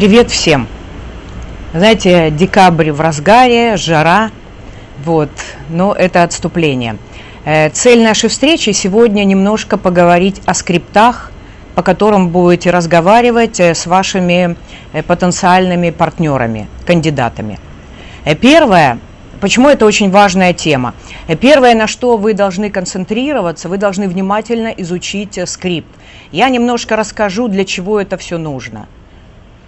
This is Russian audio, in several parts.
Привет всем! Знаете, декабрь в разгаре, жара, вот, но это отступление. Э, цель нашей встречи сегодня немножко поговорить о скриптах, по которым будете разговаривать э, с вашими э, потенциальными партнерами, кандидатами. Первое, почему это очень важная тема. Первое, на что вы должны концентрироваться, вы должны внимательно изучить скрипт. Я немножко расскажу, для чего это все нужно –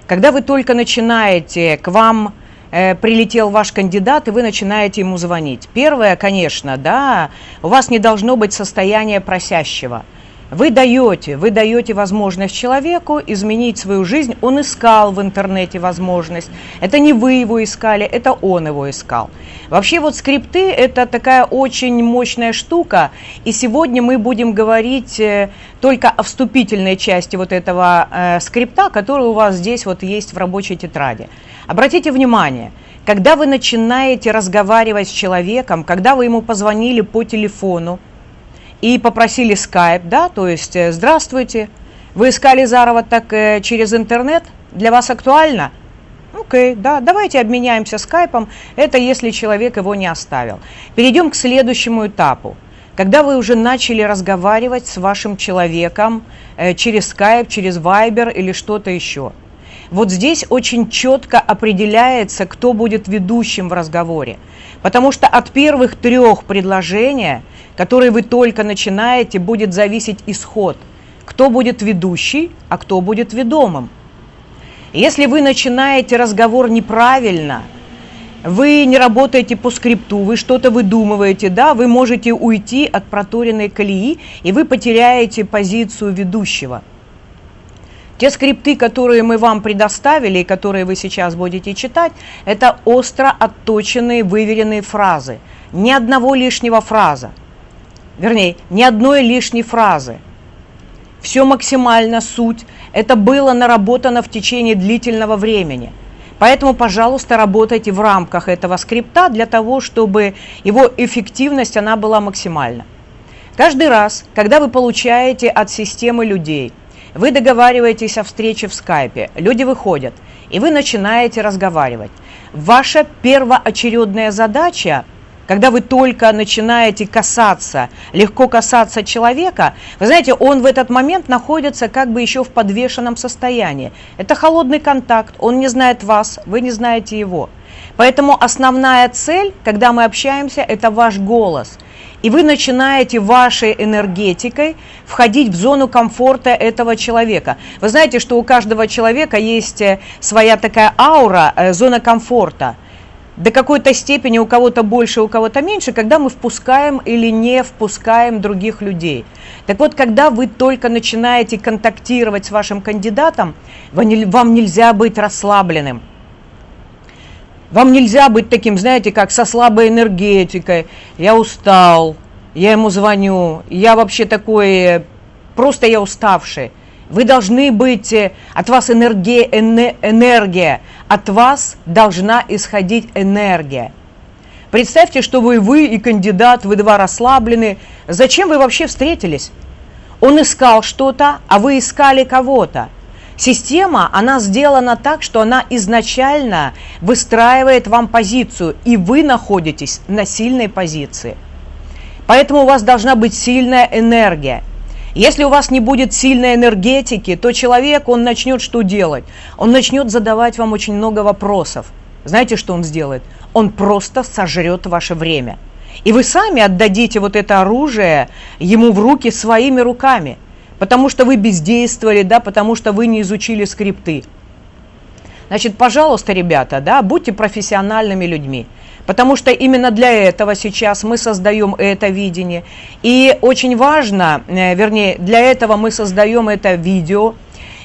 когда вы только начинаете, к вам э, прилетел ваш кандидат, и вы начинаете ему звонить. Первое, конечно, да, у вас не должно быть состояния просящего – вы даете, вы даете возможность человеку изменить свою жизнь. Он искал в интернете возможность. Это не вы его искали, это он его искал. Вообще вот скрипты это такая очень мощная штука. И сегодня мы будем говорить э, только о вступительной части вот этого э, скрипта, который у вас здесь вот есть в рабочей тетради. Обратите внимание, когда вы начинаете разговаривать с человеком, когда вы ему позвонили по телефону, и попросили скайп, да, то есть э, здравствуйте, вы искали заработок э, через интернет, для вас актуально? Окей, да, давайте обменяемся скайпом, это если человек его не оставил. Перейдем к следующему этапу. Когда вы уже начали разговаривать с вашим человеком э, через скайп, через вайбер или что-то еще. Вот здесь очень четко определяется, кто будет ведущим в разговоре. Потому что от первых трех предложений которые вы только начинаете, будет зависеть исход. Кто будет ведущий, а кто будет ведомым. Если вы начинаете разговор неправильно, вы не работаете по скрипту, вы что-то выдумываете, да, вы можете уйти от проторенной колеи, и вы потеряете позицию ведущего. Те скрипты, которые мы вам предоставили и которые вы сейчас будете читать, это остро отточенные, выверенные фразы. Ни одного лишнего фраза вернее, ни одной лишней фразы. Все максимально суть. Это было наработано в течение длительного времени. Поэтому, пожалуйста, работайте в рамках этого скрипта для того, чтобы его эффективность она была максимальна. Каждый раз, когда вы получаете от системы людей, вы договариваетесь о встрече в скайпе, люди выходят, и вы начинаете разговаривать. Ваша первоочередная задача когда вы только начинаете касаться, легко касаться человека, вы знаете, он в этот момент находится как бы еще в подвешенном состоянии. Это холодный контакт, он не знает вас, вы не знаете его. Поэтому основная цель, когда мы общаемся, это ваш голос. И вы начинаете вашей энергетикой входить в зону комфорта этого человека. Вы знаете, что у каждого человека есть э, своя такая аура, э, зона комфорта до какой-то степени у кого-то больше, у кого-то меньше, когда мы впускаем или не впускаем других людей. Так вот, когда вы только начинаете контактировать с вашим кандидатом, вам нельзя быть расслабленным. Вам нельзя быть таким, знаете, как со слабой энергетикой. Я устал, я ему звоню, я вообще такой, просто я уставший. Вы должны быть, э, от вас энергия, энергия, от вас должна исходить энергия. Представьте, что вы, вы и кандидат, вы два расслаблены. Зачем вы вообще встретились? Он искал что-то, а вы искали кого-то. Система, она сделана так, что она изначально выстраивает вам позицию, и вы находитесь на сильной позиции. Поэтому у вас должна быть сильная энергия. Если у вас не будет сильной энергетики, то человек, он начнет что делать? Он начнет задавать вам очень много вопросов. Знаете, что он сделает? Он просто сожрет ваше время. И вы сами отдадите вот это оружие ему в руки своими руками, потому что вы бездействовали, да, потому что вы не изучили скрипты. Значит, пожалуйста, ребята, да, будьте профессиональными людьми. Потому что именно для этого сейчас мы создаем это видение. И очень важно, э, вернее, для этого мы создаем это видео,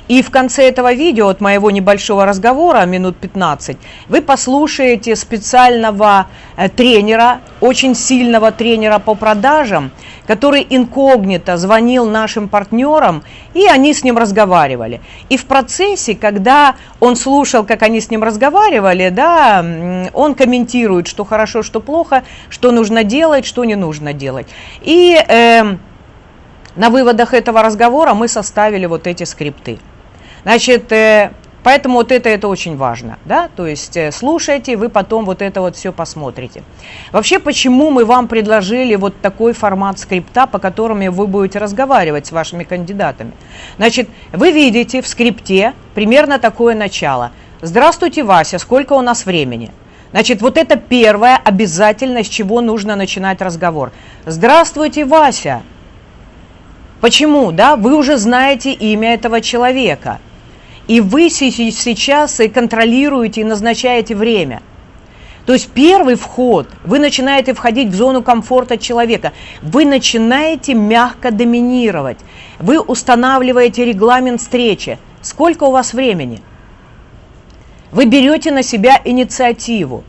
и в конце этого видео, от моего небольшого разговора, минут 15, вы послушаете специального э, тренера, очень сильного тренера по продажам, который инкогнито звонил нашим партнерам, и они с ним разговаривали. И в процессе, когда он слушал, как они с ним разговаривали, да, он комментирует, что хорошо, что плохо, что нужно делать, что не нужно делать. И э, на выводах этого разговора мы составили вот эти скрипты. Значит, э, Поэтому вот это, это очень важно, да, то есть э, слушайте, вы потом вот это вот все посмотрите. Вообще, почему мы вам предложили вот такой формат скрипта, по которому вы будете разговаривать с вашими кандидатами? Значит, вы видите в скрипте примерно такое начало. Здравствуйте, Вася, сколько у нас времени? Значит, вот это первое обязательно, с чего нужно начинать разговор. Здравствуйте, Вася. Почему? Да, вы уже знаете имя этого человека – и вы сейчас и контролируете, и назначаете время. То есть первый вход, вы начинаете входить в зону комфорта человека, вы начинаете мягко доминировать, вы устанавливаете регламент встречи. Сколько у вас времени? Вы берете на себя инициативу.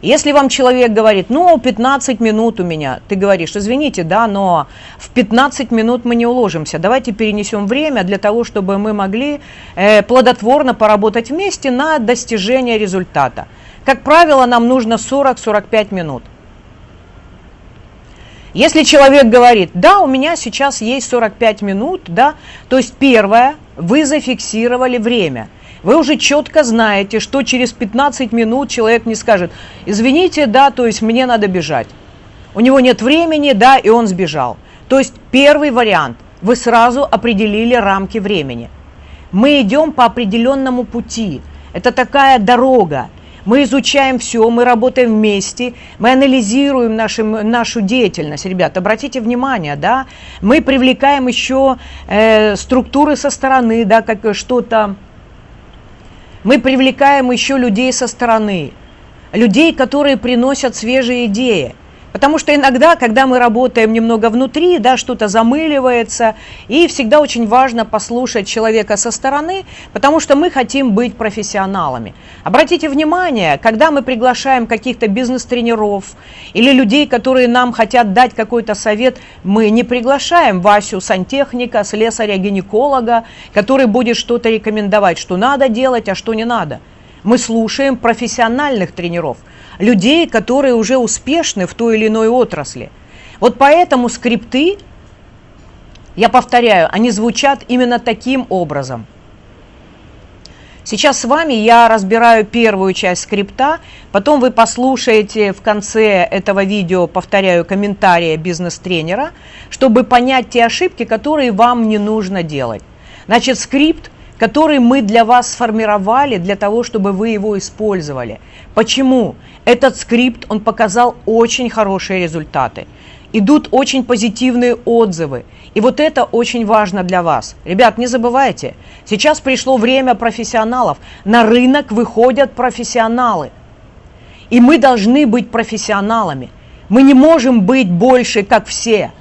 Если вам человек говорит, ну, 15 минут у меня, ты говоришь, извините, да, но в 15 минут мы не уложимся, давайте перенесем время для того, чтобы мы могли э, плодотворно поработать вместе на достижение результата. Как правило, нам нужно 40-45 минут. Если человек говорит, да, у меня сейчас есть 45 минут, да, то есть первое, вы зафиксировали время – вы уже четко знаете, что через 15 минут человек не скажет, извините, да, то есть мне надо бежать. У него нет времени, да, и он сбежал. То есть первый вариант, вы сразу определили рамки времени. Мы идем по определенному пути. Это такая дорога. Мы изучаем все, мы работаем вместе, мы анализируем нашу, нашу деятельность. Ребят, обратите внимание, да, мы привлекаем еще э, структуры со стороны, да, как что-то мы привлекаем еще людей со стороны, людей, которые приносят свежие идеи – Потому что иногда, когда мы работаем немного внутри, да, что-то замыливается, и всегда очень важно послушать человека со стороны, потому что мы хотим быть профессионалами. Обратите внимание, когда мы приглашаем каких-то бизнес-тренеров или людей, которые нам хотят дать какой-то совет, мы не приглашаем Васю сантехника, слесаря-гинеколога, который будет что-то рекомендовать, что надо делать, а что не надо. Мы слушаем профессиональных тренеров – людей, которые уже успешны в той или иной отрасли. Вот поэтому скрипты, я повторяю, они звучат именно таким образом. Сейчас с вами я разбираю первую часть скрипта, потом вы послушаете в конце этого видео, повторяю, комментарии бизнес-тренера, чтобы понять те ошибки, которые вам не нужно делать. Значит, скрипт который мы для вас сформировали, для того, чтобы вы его использовали. Почему? Этот скрипт, он показал очень хорошие результаты. Идут очень позитивные отзывы. И вот это очень важно для вас. Ребят, не забывайте, сейчас пришло время профессионалов. На рынок выходят профессионалы. И мы должны быть профессионалами. Мы не можем быть больше, как все.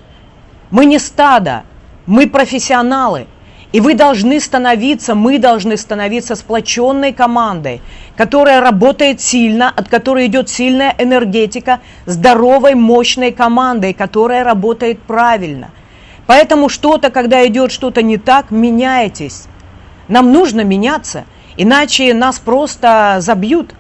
Мы не стадо, мы профессионалы – и вы должны становиться, мы должны становиться сплоченной командой, которая работает сильно, от которой идет сильная энергетика, здоровой, мощной командой, которая работает правильно. Поэтому что-то, когда идет что-то не так, меняйтесь. Нам нужно меняться, иначе нас просто забьют.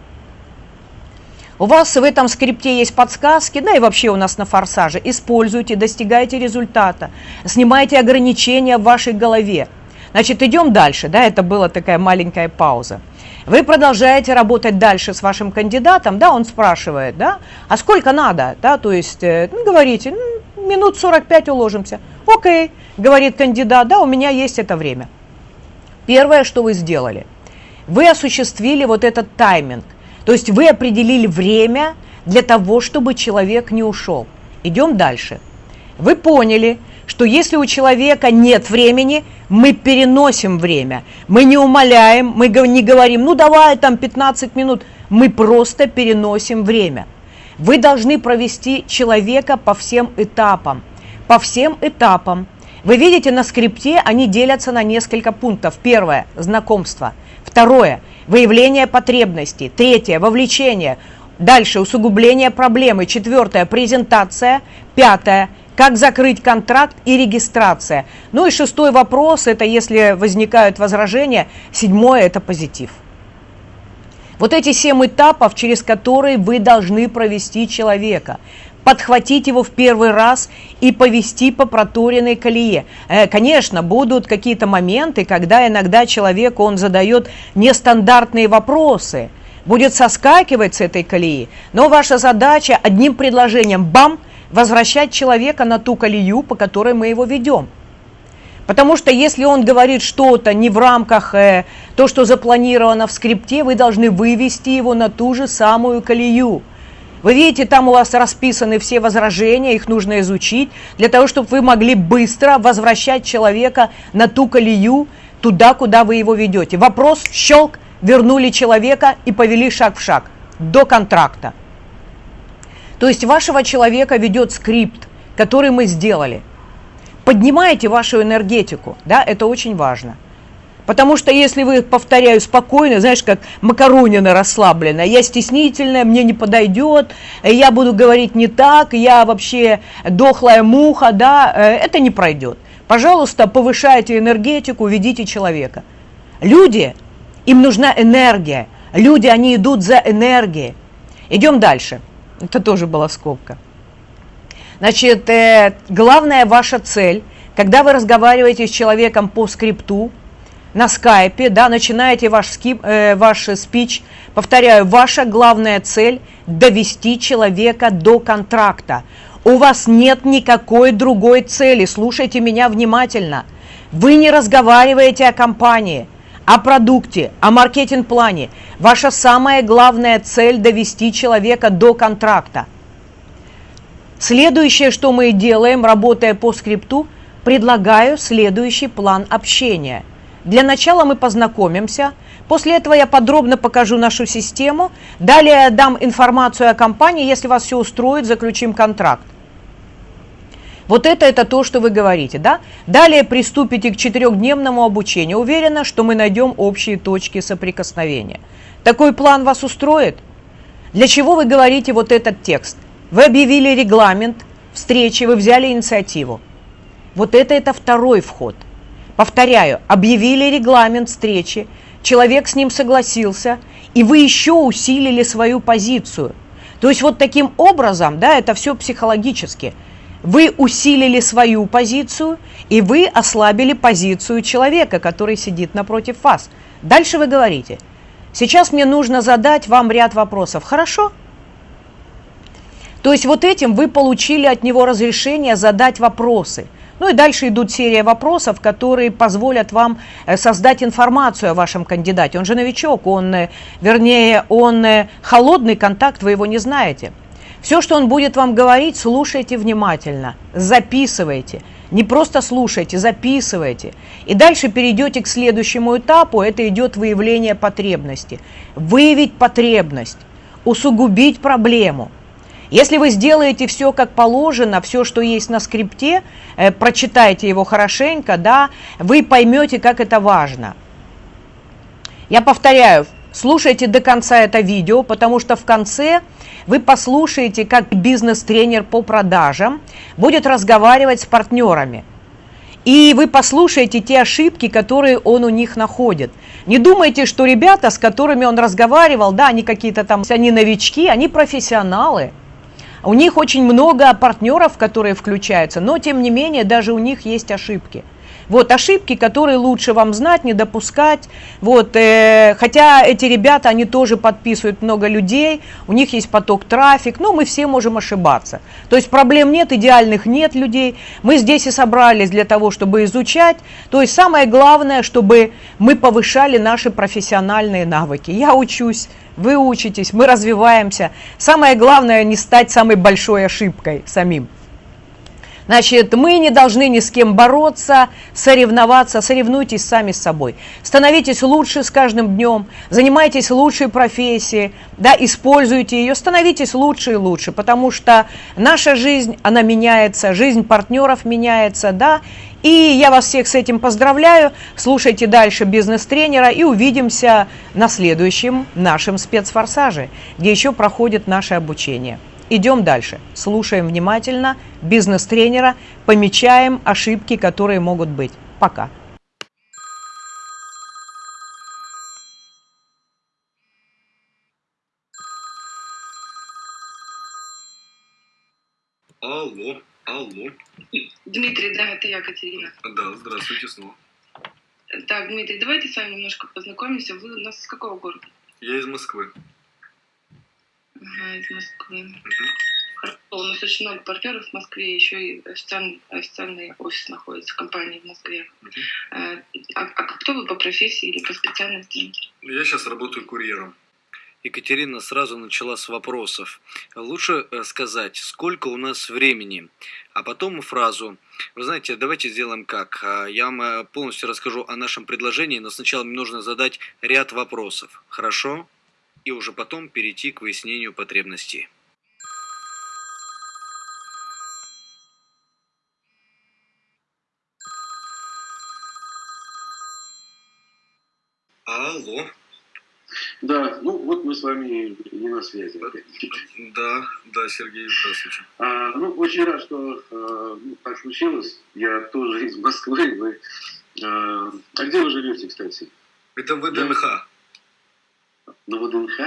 У вас в этом скрипте есть подсказки, да и вообще у нас на форсаже. Используйте, достигайте результата, снимайте ограничения в вашей голове. Значит, идем дальше, да, это была такая маленькая пауза. Вы продолжаете работать дальше с вашим кандидатом, да, он спрашивает, да, а сколько надо, да, то есть, э, ну, говорите, ну, минут 45 уложимся. Окей, говорит кандидат, да, у меня есть это время. Первое, что вы сделали, вы осуществили вот этот тайминг, то есть вы определили время для того, чтобы человек не ушел. Идем дальше. Вы поняли, что если у человека нет времени, мы переносим время. Мы не умоляем, мы не говорим, ну давай там 15 минут. Мы просто переносим время. Вы должны провести человека по всем этапам. По всем этапам. Вы видите, на скрипте они делятся на несколько пунктов. Первое – знакомство. Второе – выявление потребностей. Третье – вовлечение. Дальше – усугубление проблемы. Четвертое – презентация. Пятое – как закрыть контракт и регистрация. Ну и шестой вопрос, это если возникают возражения. Седьмое – это позитив. Вот эти семь этапов, через которые вы должны провести человека. Подхватить его в первый раз и повести по проторенной колее. Э, конечно, будут какие-то моменты, когда иногда человек, он задает нестандартные вопросы, будет соскакивать с этой колеи, но ваша задача одним предложением, бам, возвращать человека на ту колею, по которой мы его ведем. Потому что если он говорит что-то не в рамках э, то, что запланировано в скрипте, вы должны вывести его на ту же самую колею. Вы видите, там у вас расписаны все возражения, их нужно изучить, для того, чтобы вы могли быстро возвращать человека на ту колею, туда, куда вы его ведете. Вопрос, щелк, вернули человека и повели шаг в шаг до контракта. То есть вашего человека ведет скрипт, который мы сделали – поднимаете вашу энергетику, да, это очень важно. Потому что если вы, повторяю, спокойно, знаешь, как макаронина расслаблена, я стеснительная, мне не подойдет, я буду говорить не так, я вообще дохлая муха, да, э, это не пройдет. Пожалуйста, повышайте энергетику, ведите человека. Люди, им нужна энергия. Люди, они идут за энергией. Идем дальше. Это тоже была скобка. Значит, э, главная ваша цель, когда вы разговариваете с человеком по скрипту, на скайпе, да, начинаете ваш, скип, э, ваш спич, повторяю, ваша главная цель – довести человека до контракта. У вас нет никакой другой цели, слушайте меня внимательно. Вы не разговариваете о компании, о продукте, о маркетинг-плане. Ваша самая главная цель – довести человека до контракта – Следующее, что мы делаем, работая по скрипту, предлагаю следующий план общения. Для начала мы познакомимся, после этого я подробно покажу нашу систему, далее я дам информацию о компании, если вас все устроит, заключим контракт. Вот это это то, что вы говорите, да? Далее приступите к четырехдневному обучению. Уверена, что мы найдем общие точки соприкосновения. Такой план вас устроит? Для чего вы говорите вот этот текст? Вы объявили регламент встречи, вы взяли инициативу. Вот это это второй вход. Повторяю, объявили регламент встречи, человек с ним согласился, и вы еще усилили свою позицию. То есть вот таким образом, да, это все психологически. Вы усилили свою позицию, и вы ослабили позицию человека, который сидит напротив вас. Дальше вы говорите, сейчас мне нужно задать вам ряд вопросов. Хорошо? То есть вот этим вы получили от него разрешение задать вопросы. Ну и дальше идут серия вопросов, которые позволят вам э, создать информацию о вашем кандидате. Он же новичок, он, э, вернее, он э, холодный контакт, вы его не знаете. Все, что он будет вам говорить, слушайте внимательно, записывайте. Не просто слушайте, записывайте. И дальше перейдете к следующему этапу, это идет выявление потребности. Выявить потребность, усугубить проблему – если вы сделаете все как положено, все, что есть на скрипте, э, прочитайте его хорошенько, да, вы поймете, как это важно. Я повторяю, слушайте до конца это видео, потому что в конце вы послушаете, как бизнес-тренер по продажам будет разговаривать с партнерами. И вы послушаете те ошибки, которые он у них находит. Не думайте, что ребята, с которыми он разговаривал, да, они какие-то там, они новички, они профессионалы. У них очень много партнеров, которые включаются, но тем не менее даже у них есть ошибки. Вот ошибки, которые лучше вам знать, не допускать. Вот, э, хотя эти ребята, они тоже подписывают много людей, у них есть поток трафик, но мы все можем ошибаться. То есть проблем нет, идеальных нет людей. Мы здесь и собрались для того, чтобы изучать. То есть самое главное, чтобы мы повышали наши профессиональные навыки. Я учусь вы учитесь, мы развиваемся. Самое главное не стать самой большой ошибкой самим. Значит, мы не должны ни с кем бороться, соревноваться, соревнуйтесь сами с собой. Становитесь лучше с каждым днем, занимайтесь лучшей профессией, да, используйте ее, становитесь лучше и лучше, потому что наша жизнь, она меняется, жизнь партнеров меняется, да, и я вас всех с этим поздравляю. Слушайте дальше бизнес-тренера и увидимся на следующем нашем спецфорсаже, где еще проходит наше обучение. Идем дальше. Слушаем внимательно бизнес-тренера, помечаем ошибки, которые могут быть. Пока. Алло, алло. Дмитрий, да, это я, Катерина. Да, здравствуйте снова. Так, Дмитрий, давайте с вами немножко познакомимся. Вы у нас из какого города? Я из Москвы. Ага, из Москвы. Мгм. Хорошо, у нас очень много партнеров в Москве, еще и официальный, официальный офис находится, компании в Москве. Э, А, а кто вы по профессии или по специальности? Я сейчас работаю курьером. Екатерина сразу начала с вопросов. Лучше э, сказать, сколько у нас времени, а потом фразу. Вы знаете, давайте сделаем как. А, Я вам э, полностью расскажу о нашем предложении, но сначала мне нужно задать ряд вопросов. Хорошо? И уже потом перейти к выяснению потребностей. Алло. Да, ну вот мы с вами не на связи. Да, да, Сергей, здравствуйте. А, ну, очень рад, что а, ну, так случилось. Я тоже из Москвы. Вы, а, а где вы живете, кстати? Это ВДНХ. На ВДНХ?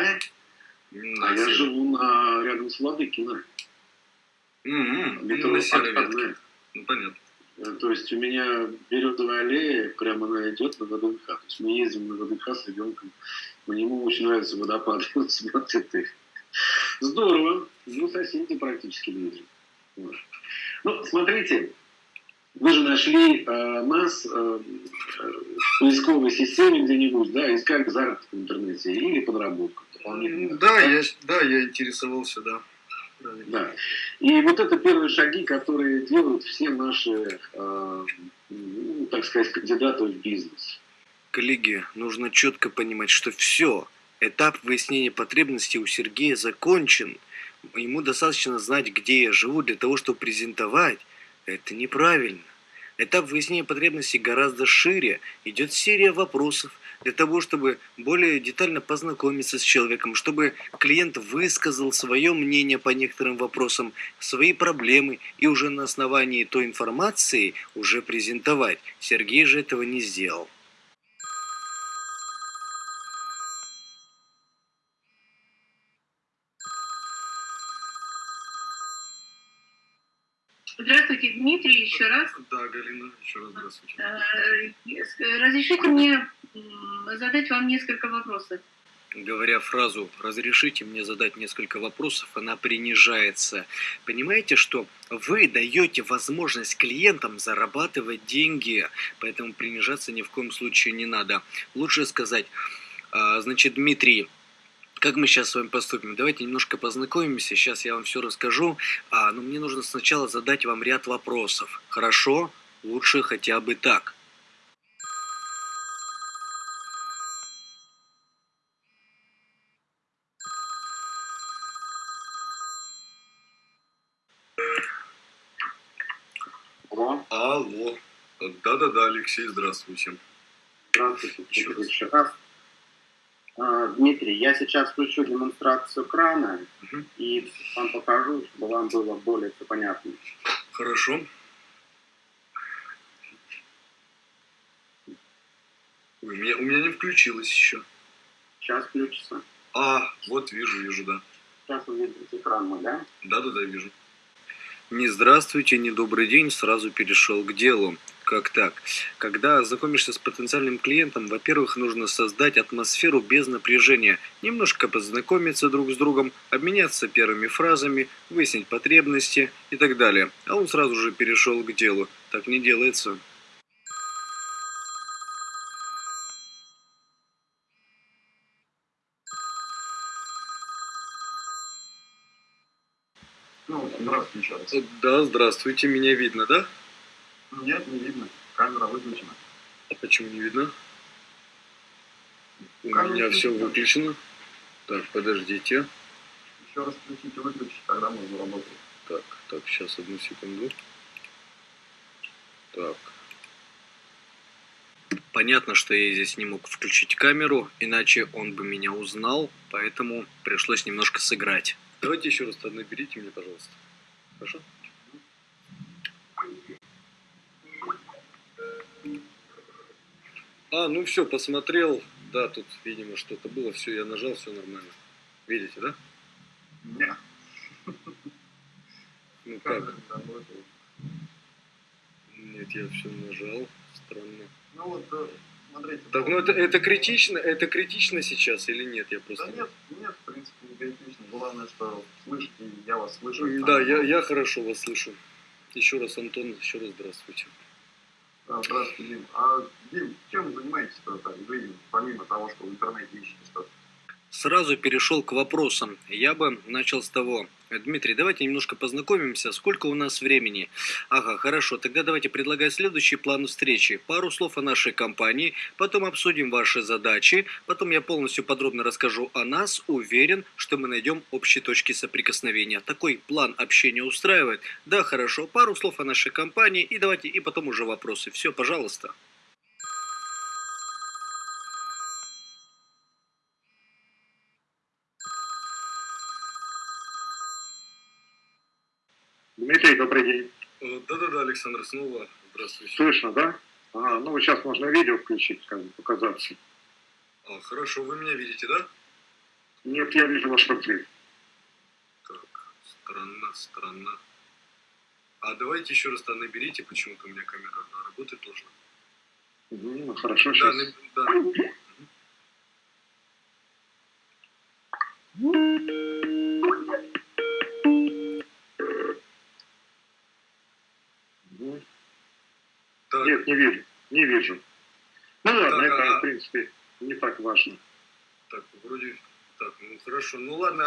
На А я живу на, рядом с Ладыкино. Мгм, Метро На ветке. Ну, понятно. Э, То есть у меня березовая аллея, прямо она идет на ВДНХ. То есть мы ездим на ВДНХ с ребенком. Мне ему очень нравится водопад. Он смотрит их. Здорово. Ну, соседи практически. Вот. Ну, смотрите, вы же нашли э, нас э, в поисковой системе где-нибудь, да, искали заработок в интернете или подработку. дополнительную. Да, я, да, я интересовался, да. Да. И вот это первые шаги, которые делают все наши, э, ну, так сказать, кандидаты в бизнес. Коллеги, нужно четко понимать, что все, этап выяснения потребностей у Сергея закончен. Ему достаточно знать, где я живу, для того, чтобы презентовать. Это неправильно. Этап выяснения потребностей гораздо шире. Идет серия вопросов для того, чтобы более детально познакомиться с человеком, чтобы клиент высказал свое мнение по некоторым вопросам, свои проблемы и уже на основании той информации уже презентовать. Сергей же этого не сделал. Здравствуйте, Дмитрий, еще раз. Да, Галина, еще раз здравствуйте. Э, Разрешите мне задать вам несколько вопросов. Говоря фразу «разрешите мне задать несколько вопросов», она принижается. Понимаете, что вы даете возможность клиентам зарабатывать деньги, поэтому принижаться ни в коем случае не надо. Лучше сказать, а, значит, Дмитрий, как мы сейчас с вами поступим? Давайте немножко познакомимся, сейчас я вам все расскажу, а, но мне нужно сначала задать вам ряд вопросов. Хорошо? Лучше хотя бы так. Алло, Алло. Да-да-да, Алексей, здравствуйте. здравствуйте. Еще раз. А, Дмитрий, я сейчас включу демонстрацию крана Мгм. и вам покажу, чтобы вам было более всё понятно. Хорошо. У меня, у меня не включилось еще. Сейчас включится. А, вот вижу, вижу, да. Сейчас вы видите экран мой, да? Да-да-да, вижу. Не здравствуйте, не добрый день, сразу перешел к делу. Как так? Когда знакомишься с потенциальным клиентом, во-первых, нужно создать атмосферу без напряжения, немножко познакомиться друг с другом, обменяться первыми фразами, выяснить потребности и так далее. А он сразу же перешел к делу. Так не делается. Ну, здравствуйте Да, здравствуйте, меня видно, да? Нет, не видно. Камера выключена. А почему не видно? У Камера меня все выключено. Так, подождите. Еще раз включите, выключите, тогда мы заработаем. Так, так, сейчас одну секунду. Так. Понятно, что я здесь не мог включить камеру, иначе он бы меня узнал, поэтому пришлось немножко сыграть. Давайте еще раз наберите мне, пожалуйста. Хорошо? А, ну все, посмотрел. Да, тут, видимо, что-то было. Все, я нажал, все нормально. Видите, да? Ну как? да, ну, это- Нет, я все нажал. Странно. Ну вот, э, смотрите. Так, ну это, это критично, это критично сейчас или нет? Я Да просто... нет, нет, в принципе, не критично. Главное, что слышите, я вас слышу. Да, я, я хорошо вас слышу. Еще раз, Антон, еще раз здравствуйте. А, Здравствуйте, Дим. А, Дим, чем занимаетесь-то так, в жизни, помимо того, что в интернете ищете что-то? Сразу перешел к вопросам. Я бы начал с того. Дмитрий, давайте немножко познакомимся. Сколько у нас времени? Ага, хорошо. Тогда давайте предлагать следующий план встречи. Пару слов о нашей компании, потом обсудим ваши задачи, потом я полностью подробно расскажу о нас. Уверен, что мы найдем общие точки соприкосновения. Такой план общения устраивает? Да, хорошо. Пару слов о нашей компании и давайте и потом уже вопросы. Все, пожалуйста. Дмитрий, добрый день. Э, Да-да-да, Александр, снова здравствуйте. Слышно, да? Ага, ну сейчас можно видео включить, как бы показаться. А, хорошо, вы меня видите, да? Нет, я вижу ваш портрет. Так, странно, странно. А давайте еще раз-то наберите, почему-то у меня камера работать должна. Мгм, Ну, хорошо, Да, сейчас. наб- да. Так, Нет, не вижу. Не вижу. Ну ладно, Так, это, а- в принципе, не так важно. так, вроде... Так, ну хорошо. Ну ладно,